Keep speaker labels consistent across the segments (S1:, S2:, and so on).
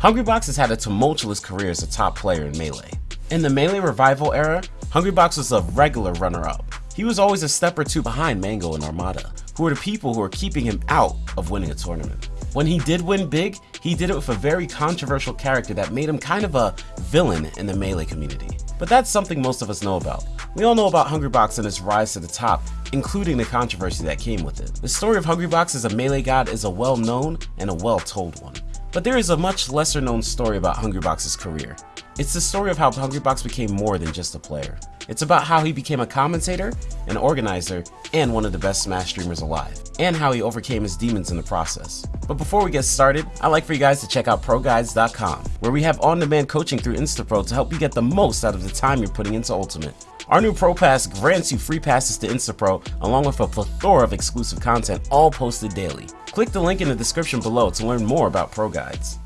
S1: Hungrybox has had a tumultuous career as a top player in Melee. In the Melee Revival era, Hungrybox was a regular runner-up. He was always a step or two behind Mango and Armada, who were the people who were keeping him out of winning a tournament. When he did win big, he did it with a very controversial character that made him kind of a villain in the Melee community. But that's something most of us know about. We all know about Hungrybox and his rise to the top, including the controversy that came with it. The story of Hungrybox as a Melee god is a well-known and a well-told one. But there is a much lesser known story about Hungrybox's career. It's the story of how Hungrybox became more than just a player. It's about how he became a commentator, an organizer, and one of the best Smash streamers alive, and how he overcame his demons in the process. But before we get started, I'd like for you guys to check out ProGuides.com, where we have on-demand coaching through Instapro to help you get the most out of the time you're putting into Ultimate. Our new Pro Pass grants you free passes to Instapro along with a plethora of exclusive content all posted daily. Click the link in the description below to learn more about Pro Guides.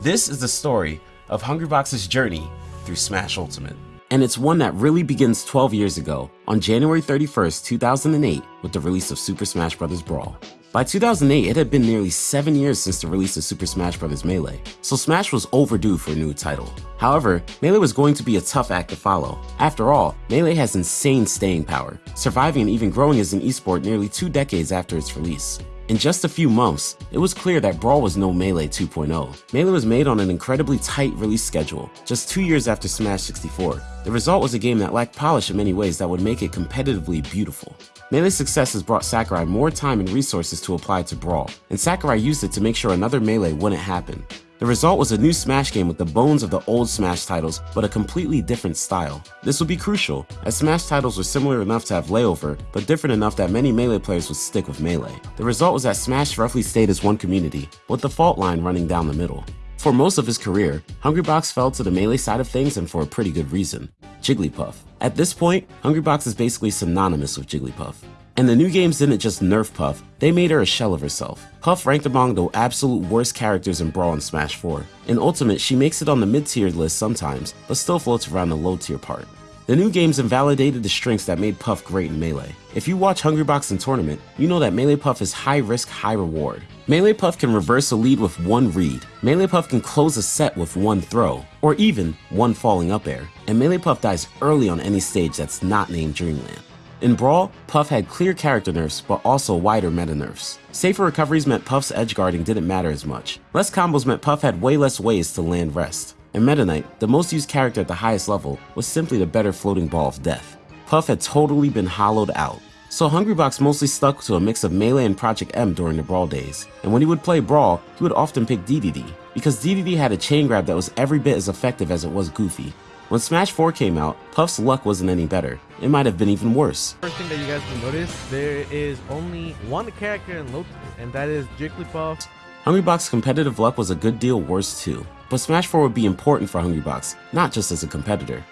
S1: This is the story of Hungrybox's journey through Smash Ultimate. And it's one that really begins 12 years ago, on January 31st, 2008, with the release of Super Smash Bros. Brawl. By 2008, it had been nearly 7 years since the release of Super Smash Bros. Melee, so Smash was overdue for a new title. However, Melee was going to be a tough act to follow. After all, Melee has insane staying power, surviving and even growing as an esport nearly two decades after its release. In just a few months, it was clear that Brawl was no Melee 2.0. Melee was made on an incredibly tight release schedule, just two years after Smash 64. The result was a game that lacked polish in many ways that would make it competitively beautiful. Melee's success has brought Sakurai more time and resources to apply to Brawl, and Sakurai used it to make sure another Melee wouldn't happen. The result was a new Smash game with the bones of the old Smash titles, but a completely different style. This would be crucial, as Smash titles were similar enough to have layover, but different enough that many Melee players would stick with Melee. The result was that Smash roughly stayed as one community, with the fault line running down the middle. For most of his career, Hungrybox fell to the Melee side of things and for a pretty good reason. Jigglypuff. At this point, Hungrybox is basically synonymous with Jigglypuff. And the new games didn't just nerf Puff, they made her a shell of herself. Puff ranked among the absolute worst characters in Brawl and Smash 4. In Ultimate, she makes it on the mid-tier list sometimes, but still floats around the low-tier part. The new games invalidated the strengths that made Puff great in Melee. If you watch Hungrybox in Tournament, you know that Melee Puff is high risk, high reward. Melee Puff can reverse a lead with one read, Melee Puff can close a set with one throw, or even one falling up air, and Melee Puff dies early on any stage that's not named Dreamland. In Brawl, Puff had clear character nerfs, but also wider meta nerfs. Safer recoveries meant Puff's edge guarding didn't matter as much. Less combos meant Puff had way less ways to land rest. In Meta Knight, the most used character at the highest level was simply the better floating ball of death. Puff had totally been hollowed out. So Hungrybox mostly stuck to a mix of Melee and Project M during the Brawl days, and when he would play Brawl, he would often pick DDD, because DDD had a chain grab that was every bit as effective as it was goofy, when Smash 4 came out, Puff's luck wasn't any better. It might have been even worse.
S2: First thing that you guys will notice, there is only one character in Lotus, and that is Jigglypuff.
S1: Hungrybox competitive luck was a good deal worse too, but Smash 4 would be important for Hungrybox, not just as a competitor.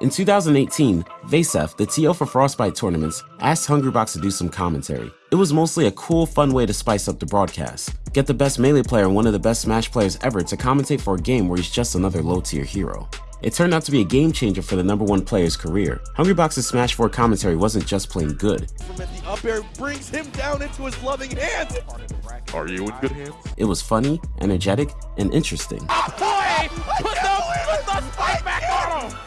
S1: In 2018, Vasef, the TO for Frostbite tournaments, asked Hungrybox to do some commentary. It was mostly a cool, fun way to spice up the broadcast. Get the best Melee player and one of the best Smash players ever to commentate for a game where he's just another low-tier hero. It turned out to be a game changer for the number one player's career. Hungrybox's Smash 4 commentary wasn't just plain good.
S3: The up air brings him down into his loving hands.
S4: Are you in good hands?
S1: It was funny, energetic, and interesting.
S3: Ah, boy! Put the, put the spike back on him!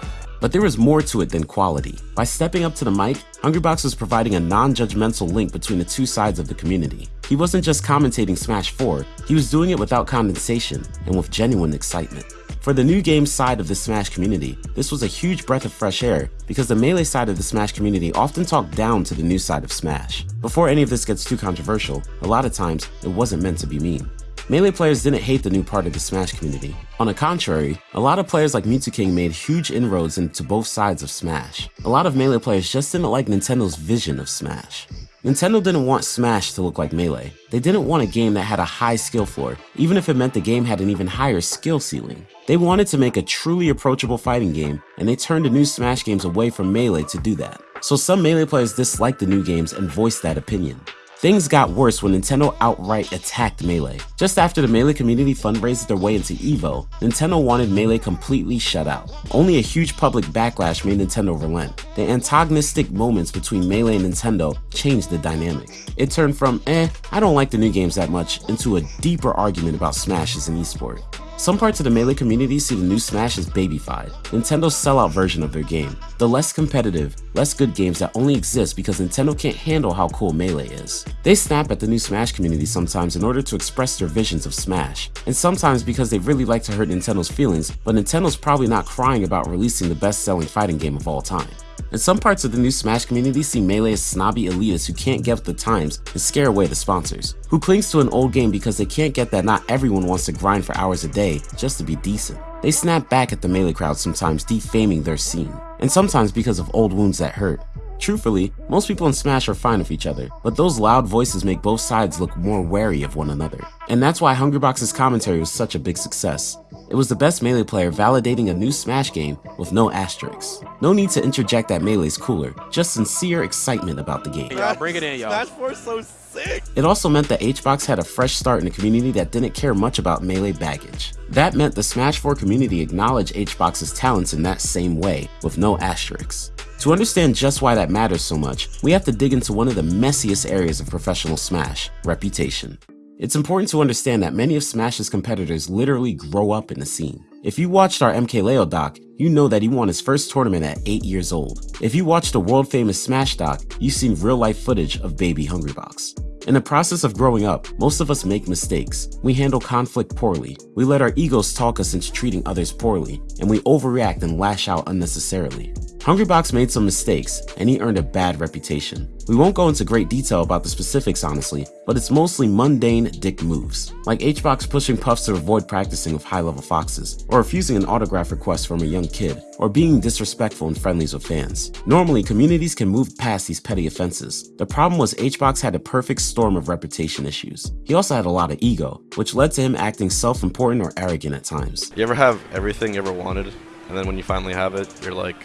S1: But there was more to it than quality. By stepping up to the mic, Hungrybox was providing a non-judgmental link between the two sides of the community. He wasn't just commentating Smash 4, he was doing it without condensation and with genuine excitement. For the new game side of the Smash community, this was a huge breath of fresh air because the Melee side of the Smash community often talked down to the new side of Smash. Before any of this gets too controversial, a lot of times, it wasn't meant to be mean. Melee players didn't hate the new part of the Smash community. On the contrary, a lot of players like Mew2King made huge inroads into both sides of Smash. A lot of Melee players just didn't like Nintendo's vision of Smash. Nintendo didn't want Smash to look like Melee. They didn't want a game that had a high skill floor, even if it meant the game had an even higher skill ceiling. They wanted to make a truly approachable fighting game, and they turned the new Smash games away from Melee to do that. So some Melee players disliked the new games and voiced that opinion. Things got worse when Nintendo outright attacked Melee. Just after the Melee community fundraised their way into EVO, Nintendo wanted Melee completely shut out. Only a huge public backlash made Nintendo relent. The antagonistic moments between Melee and Nintendo changed the dynamic. It turned from, eh, I don't like the new games that much, into a deeper argument about Smash as an esport. Some parts of the Melee community see the new Smash as babyfied, Nintendo's sellout version of their game. The less competitive, less good games that only exist because Nintendo can't handle how cool Melee is. They snap at the new Smash community sometimes in order to express their visions of Smash, and sometimes because they really like to hurt Nintendo's feelings, but Nintendo's probably not crying about releasing the best-selling fighting game of all time. And some parts of the new Smash community see Melee as snobby elitists who can't get with the times and scare away the sponsors, who clings to an old game because they can't get that not everyone wants to grind for hours a day just to be decent. They snap back at the Melee crowd sometimes defaming their scene, and sometimes because of old wounds that hurt. Truthfully, most people in Smash are fine with each other, but those loud voices make both sides look more wary of one another. And that's why Hungrybox's commentary was such a big success. It was the best Melee player validating a new Smash game with no asterisks. No need to interject that Melee's cooler, just sincere excitement about the game.
S3: Y'all bring it in, y'all.
S2: Smash 4 so sick.
S1: It also meant that HBox had a fresh start in a community that didn't care much about Melee baggage. That meant the Smash 4 community acknowledged HBox's talents in that same way, with no asterisks. To understand just why that matters so much, we have to dig into one of the messiest areas of professional Smash, reputation. It's important to understand that many of Smash's competitors literally grow up in the scene. If you watched our MKLeo doc, you know that he won his first tournament at 8 years old. If you watched the world famous Smash doc, you've seen real life footage of baby Hungrybox. In the process of growing up, most of us make mistakes. We handle conflict poorly. We let our egos talk us into treating others poorly, and we overreact and lash out unnecessarily. Hungrybox made some mistakes, and he earned a bad reputation. We won't go into great detail about the specifics honestly, but it's mostly mundane dick moves, like HBox pushing Puffs to avoid practicing with high-level foxes, or refusing an autograph request from a young kid, or being disrespectful in friendlies with fans. Normally, communities can move past these petty offenses. The problem was HBox had a perfect storm of reputation issues. He also had a lot of ego, which led to him acting self-important or arrogant at times.
S5: You ever have everything you ever wanted, and then when you finally have it, you're like,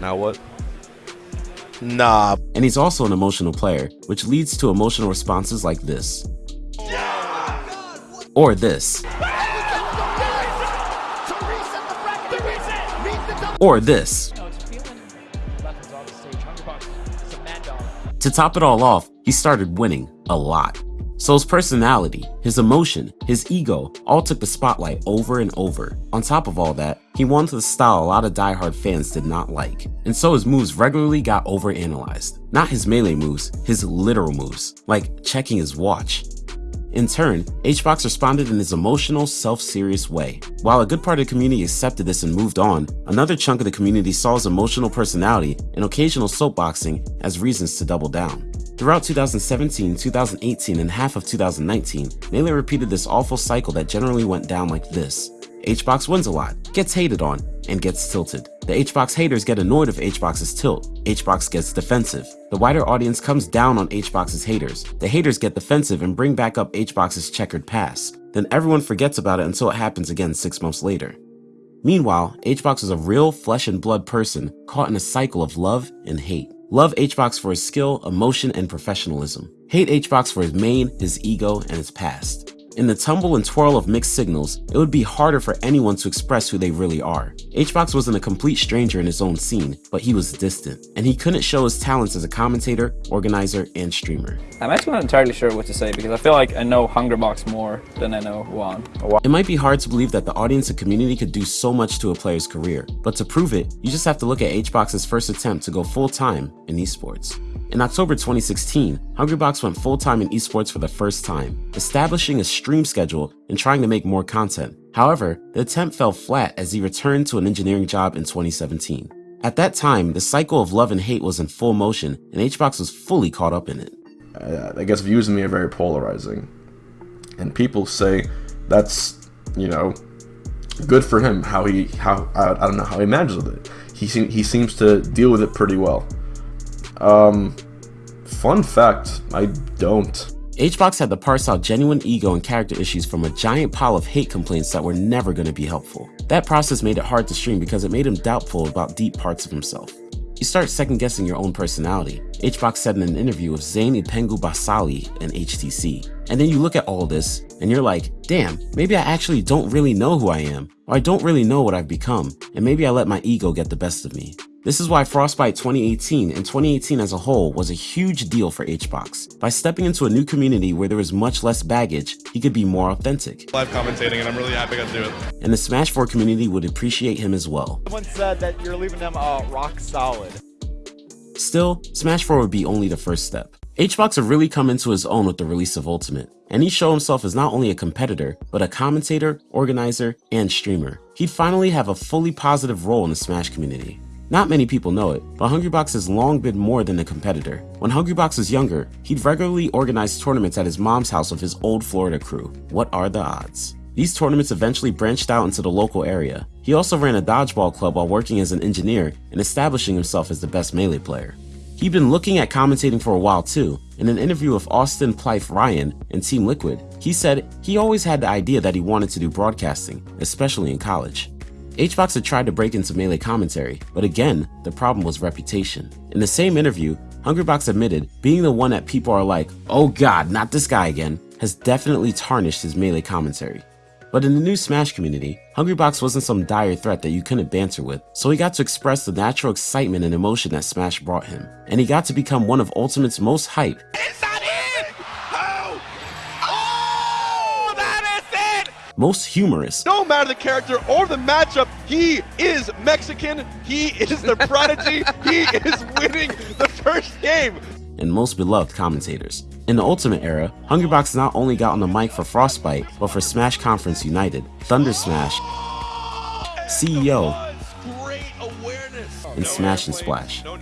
S5: now what?
S2: Nah.
S1: And he's also an emotional player, which leads to emotional responses like this. Or this. Or this. To top it all off, he started winning a lot. So personality, his emotion, his ego all took the spotlight over and over. On top of all that, he won to the style a lot of diehard fans did not like. And so his moves regularly got overanalyzed. Not his melee moves, his literal moves, like checking his watch. In turn, HBox responded in his emotional, self-serious way. While a good part of the community accepted this and moved on, another chunk of the community saw his emotional personality and occasional soapboxing as reasons to double down. Throughout 2017, 2018, and half of 2019, Melee repeated this awful cycle that generally went down like this. HBox wins a lot, gets hated on, and gets tilted. The HBox haters get annoyed of HBox's tilt. HBox gets defensive. The wider audience comes down on HBox's haters. The haters get defensive and bring back up HBox's checkered past. Then everyone forgets about it until it happens again six months later. Meanwhile, HBox is a real flesh and blood person caught in a cycle of love and hate. Love HBox for his skill, emotion, and professionalism. Hate HBox for his main, his ego, and his past. In the tumble and twirl of mixed signals, it would be harder for anyone to express who they really are. HBox wasn't a complete stranger in his own scene, but he was distant, and he couldn't show his talents as a commentator, organizer, and streamer.
S6: I'm actually not entirely sure what to say because I feel like I know Hungrybox more than I know Juan.
S1: It might be hard to believe that the audience and community could do so much to a player's career, but to prove it, you just have to look at HBox's first attempt to go full-time in esports. In October 2016, Hungrybox went full-time in esports for the first time, establishing a stream schedule and trying to make more content. However, the attempt fell flat as he returned to an engineering job in 2017. At that time, the cycle of love and hate was in full motion, and HBox was fully caught up in it.
S7: I, guess views of me are very polarizing. And people say that's, you know, good for him, how he, how, I, I don't know how he manages with it. He, seem, he seems to deal with it pretty well. Um, fun fact, I don't.
S1: HBox had to parse out genuine ego and character issues from a giant pile of hate complaints that were never going to be helpful. That process made it hard to stream because it made him doubtful about deep parts of himself. You start second guessing your own personality, HBox said in an interview with Zane Ipengu Basali and HTC. And then you look at all this, and you're like, damn, maybe I actually don't really know who I am, or I don't really know what I've become, and maybe I let my ego get the best of me. This is why Frostbite 2018 and 2018 as a whole was a huge deal for HBox. By stepping into a new community where there is much less baggage, he could be more authentic.
S8: Live commentating, and I'm really happy I got to do it.
S1: And the Smash 4 community would appreciate him as well.
S3: Someone said that you're leaving them uh, rock solid.
S1: Still, Smash 4 would be only the first step. HBox had really come into his own with the release of Ultimate, and he showed himself as not only a competitor, but a commentator, organizer, and streamer. He'd finally have a fully positive role in the Smash community. Not many people know it, but Hungrybox has long been more than a competitor. When Hungrybox was younger, he'd regularly organize tournaments at his mom's house with his old Florida crew. What are the odds? These tournaments eventually branched out into the local area. He also ran a dodgeball club while working as an engineer and establishing himself as the best melee player. He'd been looking at commentating for a while too. In an interview with Austin Plythe Ryan and Team Liquid, he said he always had the idea that he wanted to do broadcasting, especially in college. HBox had tried to break into melee commentary, but again, the problem was reputation. In the same interview, Hungrybox admitted being the one that people are like, oh god, not this guy again, has definitely tarnished his melee commentary. But in the new Smash community, Hungrybox wasn't some dire threat that you couldn't banter with, so he got to express the natural excitement and emotion that Smash brought him, and he got to become one of Ultimate's most hype most humorous,
S8: No matter the character or the matchup, he is Mexican. He is the prodigy. he is winning the first game.
S1: and most beloved commentators. In the Ultimate era, Hungrybox not only got on the mic for Frostbite, but for Smash Conference United, Thunder Smash, CEO,
S8: Great awareness.
S1: and Smash and Splash.
S8: No.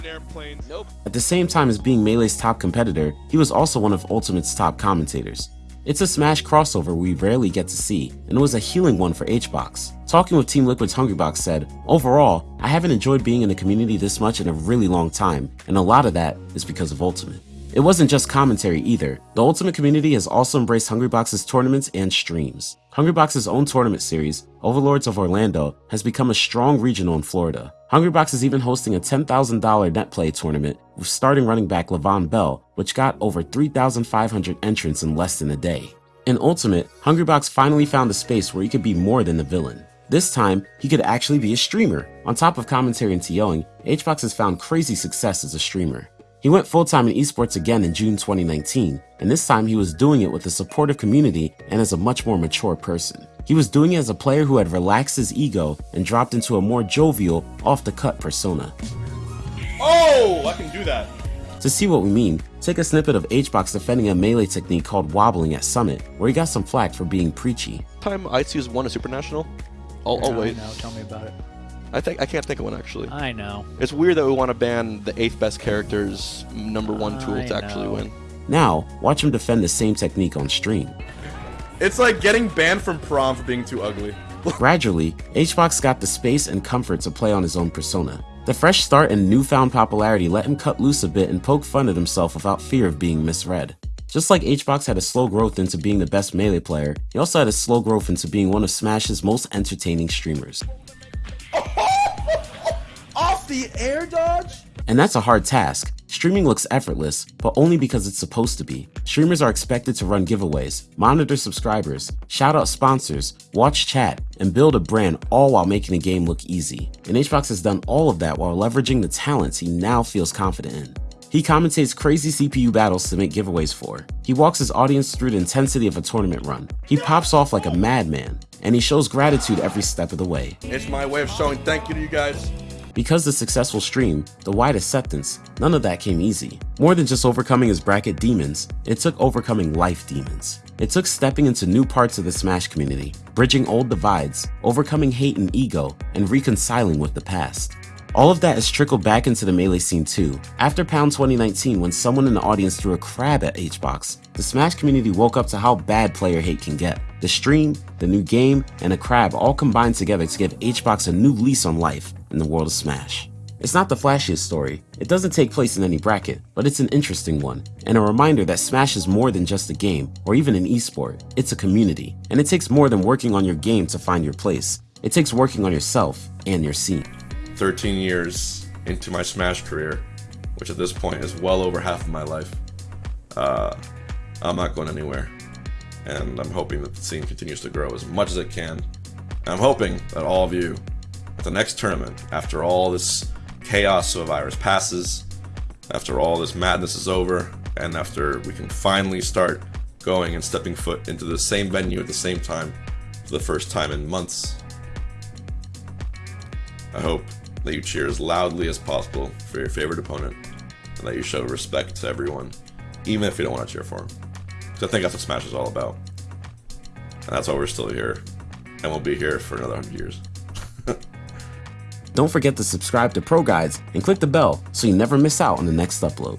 S8: Nope.
S1: At the same time as being Melee's top competitor, he was also one of Ultimate's top commentators. It's a Smash crossover we rarely get to see, and it was a healing one for HBox. Talking with Team Liquid's Hungrybox said, Overall, I haven't enjoyed being in the community this much in a really long time, and a lot of that is because of Ultimate. It wasn't just commentary either. The Ultimate community has also embraced Hungrybox's tournaments and streams. Hungrybox's own tournament series, Overlords of Orlando, has become a strong regional in Florida. Hungrybox is even hosting a $10,000 net play tournament with starting running back Le'Veon Bell, which got over 3,500 entrants in less than a day. In Ultimate, Hungrybox finally found a space where he could be more than the villain. This time, he could actually be a streamer. On top of commentary and TOing, HBox has found crazy success as a streamer. He went full-time in esports again in June 2019, and this time he was doing it with a supportive community and as a much more mature person. He was doing it as a player who had relaxed his ego and dropped into a more jovial, off-the-cut persona.
S8: Oh, I can do that.
S1: To see what we mean, take a snippet of HBox defending a melee technique called wobbling at Summit, where he got some flack for being preachy.
S5: Time ICU's won a Super National. Oh, oh wait.
S9: Now. Tell me about it.
S5: I think I can't think of one actually.
S9: I know.
S5: It's weird that we want to ban the eighth best character's number one tool
S9: I
S5: to actually
S9: know.
S5: win.
S1: Now, watch him defend the same technique on stream.
S8: It's like getting banned from prom for being too ugly.
S1: Gradually, HBox got the space and comfort to play on his own persona. The fresh start and newfound popularity let him cut loose a bit and poke fun at himself without fear of being misread. Just like HBox had a slow growth into being the best melee player, he also had a slow growth into being one of Smash's most entertaining streamers.
S8: Off the air dodge?
S1: And that's a hard task. Streaming looks effortless, but only because it's supposed to be. Streamers are expected to run giveaways, monitor subscribers, shout out sponsors, watch chat, and build a brand all while making the game look easy. And HBox has done all of that while leveraging the talents he now feels confident in. He commentates crazy CPU battles to make giveaways for. He walks his audience through the intensity of a tournament run. He pops off like a madman, and he shows gratitude every step of the way.
S8: It's my way of showing thank you to you guys.
S1: Because the successful stream, the wide acceptance, none of that came easy. More than just overcoming his bracket demons, it took overcoming life demons. It took stepping into new parts of the Smash community, bridging old divides, overcoming hate and ego, and reconciling with the past. All of that has trickled back into the Melee scene too. After Pound 2019, when someone in the audience threw a crab at HBox, the Smash community woke up to how bad player hate can get. The stream, the new game, and a crab all combined together to give HBox a new lease on life in the world of Smash. It's not the flashiest story, it doesn't take place in any bracket, but it's an interesting one, and a reminder that Smash is more than just a game, or even an esport, it's a community, and it takes more than working on your game to find your place. It takes working on yourself and your scene.
S7: 13 years into my Smash career, which at this point is well over half of my life, uh, I'm not going anywhere. And I'm hoping that the scene continues to grow as much as it can. And I'm hoping that all of you, at the next tournament, after all this chaos of a virus passes, after all this madness is over, and after we can finally start going and stepping foot into the same venue at the same time for the first time in months. I hope that you cheer as loudly as possible for your favorite opponent, and that you show respect to everyone, even if you don't want to cheer for them. Because I think that's what Smash is all about. And that's why we're still here, and we'll be here for another 100 years.
S1: Don't forget to subscribe to Pro Guides and click the bell so you never miss out on the next upload.